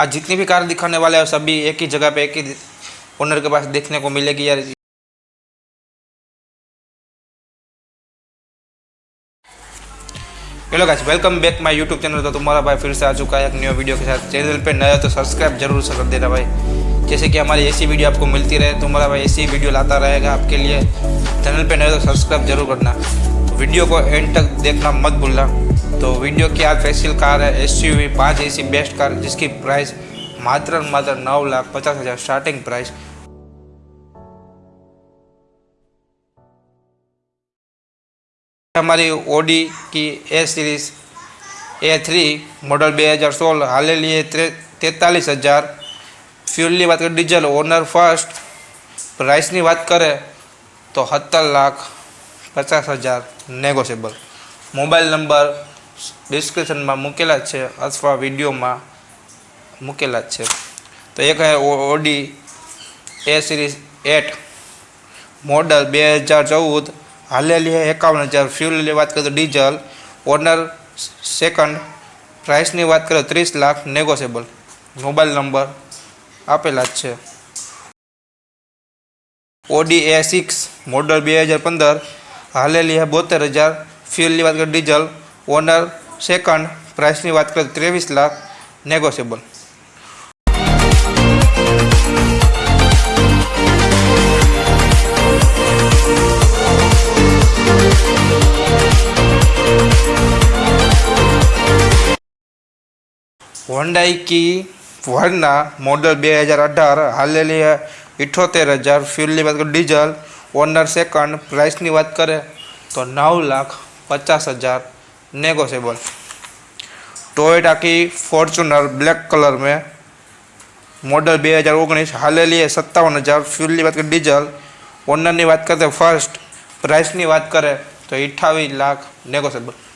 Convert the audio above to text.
आज जितनी भी कार दिखाने वाले हैं, सभी एक ही जगह पे, एक ही ओनर के पास देखने को मिलेगी यार। Hello guys welcome back my YouTube channel तो तुम्हारा भाई फिर से आ चुका है एक न्यू वीडियो के साथ। चैनल पे नया तो सब्सक्राइब ज़रूर से कर देना भाई। जैसे कि हमारी ऐसी वीडियो आपको मिलती रहे, तुम्हारा भाई ऐसी वीडियो लाता रहेगा आपके लिए। चैनल पे नया तो सब्सक्राइब ज़रूर करना। वीडियो को एंड तक देखना मत भूलना। तो वीडियो की आज स्पेशल कार है एस यू वी पाँच ऐसी बेस्ट कार जिसकी प्राइस मात्र और मात्र नौ लाख पचास हज़ार स्टार्टिंग प्राइस हमारी ओडी की A series A three model બે હજાર સોળ હાલેલી એ તેતાલીસ હજાર ફ્યુલની વાત કરીએ ડીઝલ ઓનર ફર્સ્ટ પ્રાઇસની વાત કરે તો સત્તર લાખ પચાસ હજાર નેગોશિયેબલ મોબાઈલ નંબર ડિસ્ક્રિપ્શનમાં મૂકેલા છે અથવા વિડીયોમાં મૂકેલા છે. તો એક Audi A series eight model બે હજાર ચૌદ હાલેલી એકાવન હજાર ફ્યુલની વાત કરીએ તો ડીઝલ ઓનર સેકન્ડ પ્રાઇસની વાત કરીએ ત્રીસ લાખ નેગોશિયેબલ મોબાઈલ નંબર આપેલા જ છે. ઓડી એ સિક્સ મોડલ બે હજાર પંદર હાલેલી હે બોતેર હજાર ફ્યુલની વાત કરીએ ડીઝલ ઓનર સેકન્ડ પ્રાઇસની વાત કરીએ ત્રેવીસ લાખ નેગોશિયેબલ હોન્ડાઈ કી વર્ના મોડલ બે હજાર અઢાર હાલેલી હે ઇઠોતેર હજાર ફ્યુલની વાત કરીએ ડીઝલ ઓનર સેકન્ડ પ્રાઇસની વાત કરે તો નવ લાખ પચાસ હજાર नेगोशिएबल टोयटा की फोर्चुनर ब्लैक कलर में मॉडल बे हज़ार ओगनीस हालेली है सत्तावन हज़ार फ्यूल बात करें डीजल ओनर बात करते फ़र्स्ट प्राइस की बात करें तो अठावी लाख नेगोशिएबल